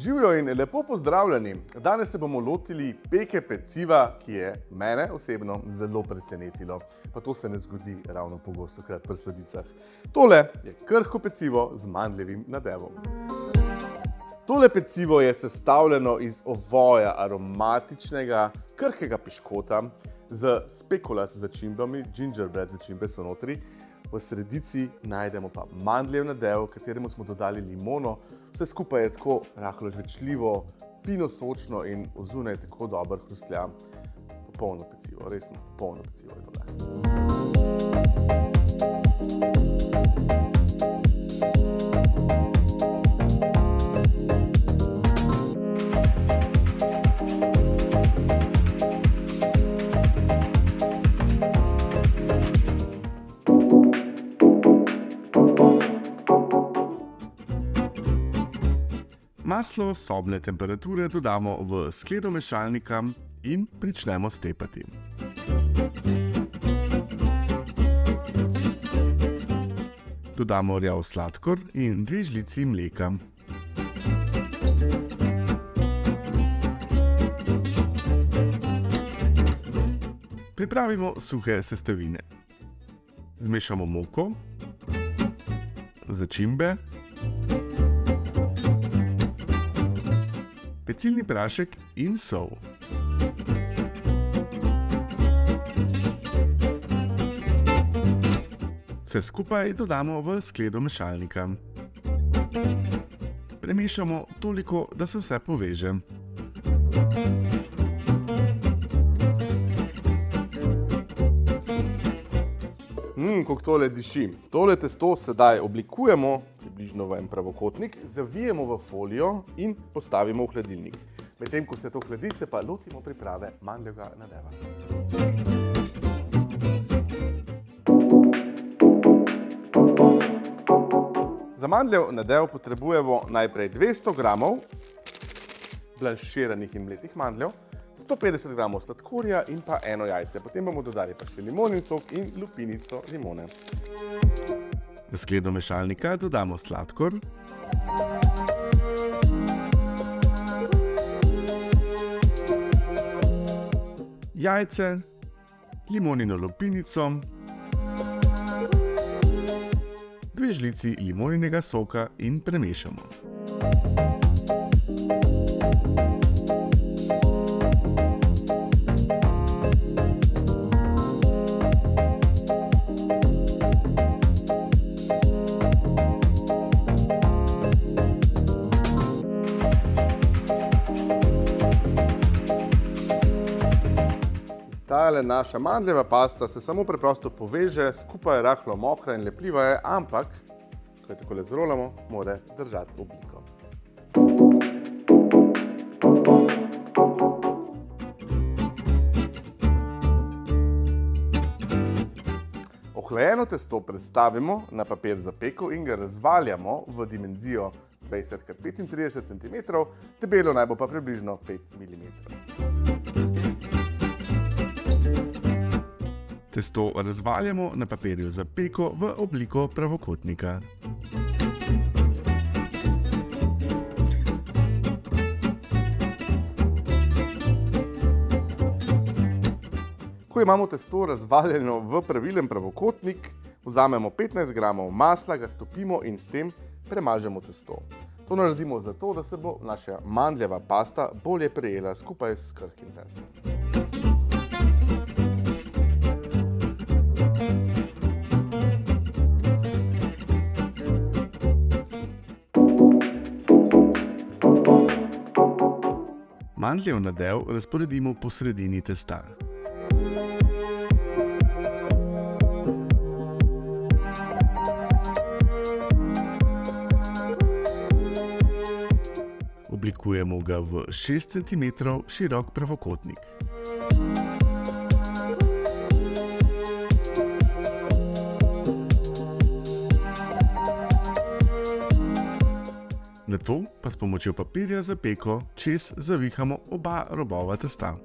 Živijo in lepo pozdravljeni. Danes se bomo lotili peke peciva, ki je mene osebno zelo presenetilo. Pa to se ne zgodi ravno pogosto krat pri sladicah. Tole je krhko pecivo z mandljevim nadevom. Tole pecivo je sestavljeno iz ovoja aromatičnega, krhkega piškota z spekulas začimbami, gingerbread začimbe so notri, V sredici najdemo pa mandljev nadev, kateremu smo dodali limono. Vse skupaj je tako rahlo žvečljivo, fino sočno in ozunaj tako dober hrustlja. Popolno pecivo, resno popolno pecivo je tole. Maslo sobne temperature dodamo v skledo mešalnika in pričnemo stepati. Dodamo rjav sladkor in dve žlici mleka. Pripravimo suhe sestavine. Zmešamo moko, začimbe, pecilni prašek in sol. Vse skupaj dodamo v skledo mešalnika. Premešamo toliko, da se vse poveže. Mmm, kako tole diši. Tole testo sedaj oblikujemo približno v en pravokotnik, zavijemo v folijo in postavimo v hladilnik. Medtem ko se to hladi, se pa lotimo priprave mandljevega nadeva. Za mandljev nadev potrebujemo najprej 200 gramov blanširanih in mletih mandljev, 150 gramov sladkorja in pa eno jajce. Potem bomo dodali pa še limonin sok in lupinico limone. V skledo mešalnika dodamo sladkor, jajce, limonino lupinico, dve žlici limoninega soka in premešamo. Tale naša mandljeva pasta se samo preprosto poveže, skupaj je rahlo mokra in lepljiva je, ampak, ko jo takole zrolamo, mora držati obliko. Ohlajeno testo prestavimo na papir za peko in ga razvaljamo v dimenzijo 20 x 35 cm, debelo naj bo pa približno 5 mm. Testo razvaljamo na papirju za peko v obliko pravokotnika. Ko imamo testo razvaljeno v pravilen pravokotnik, vzamemo 15 gramov masla, ga stopimo in s tem premažemo testo. To naredimo zato, da se bo naša mandljeva pasta bolje prijela skupaj s krhkim testom. Mandljev nadev razporedimo po sredini testa. Oblikujemo ga v 6 cm širok pravokotnik. Pomočjo papirja za peko čez zavihamo oba robova testa.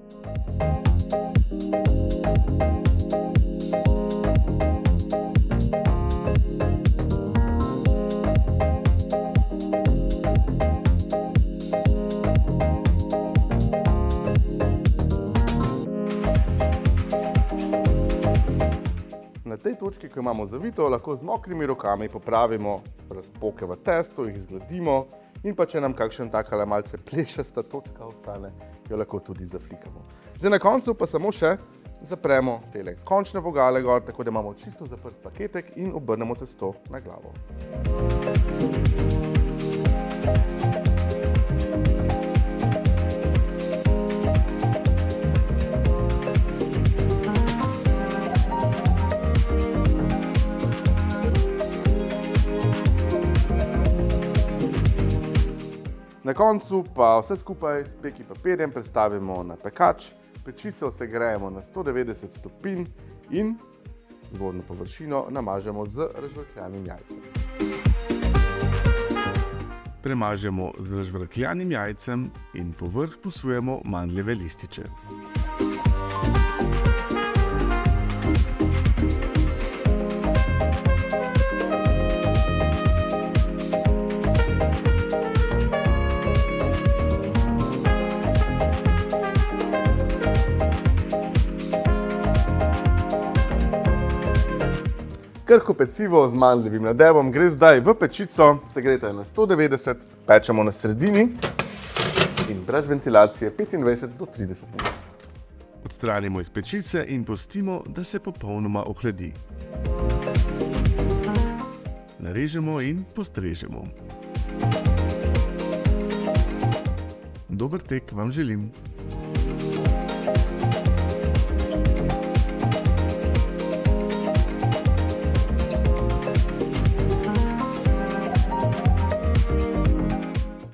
Točki, ko imamo zavito, lahko z mokrimi rokami popravimo razpoke v testu, jih zgladimo in pa če nam kakšen takale malce plešasta točka ostane, jo lahko tudi zaflikamo. Zdaj na koncu pa samo še zapremo tele končne vogale gor, tako da imamo čisto zaprt paketek in obrnemo testo na glavo. Na koncu pa vse skupaj s peki papirjem predstavimo na pekač, pečico segrejemo na 190 stopinj in zgornjo površino namažemo z razžvrkljanim jajcem. Premažemo z razžvrkljanim jajcem in povrh posujemo mandljeve lističe. Krhko pecivo z mandljevim nadevom gre zdaj v pečico, segreta je na 190, pečemo na sredini in brez ventilacije 25 do 30 minut. Odstranimo iz pečice in pustimo, da se popolnoma ohladi. Narežemo in postrežemo. Dober tek vam želim.